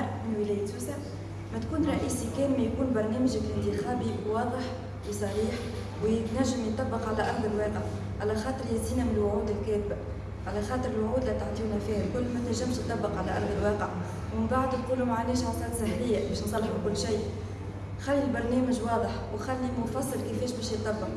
عمار من ولاية سوسة ما تكون رئيسي كان ما يكون برنامجك الانتخابي واضح وصريح ويتنجم يطبق على أرض الواقع على خاطر يزينا من الوعود الكاذبة على خاطر الوعود اللي تعطيونا فيها الكل ما تنجمش تطبق على أرض الواقع. ومن بعد تقولوا معناش عصات سهلية باش نصلحوا كل شيء. خلي البرنامج واضح وخلي مفصل كيفاش باش يطبق.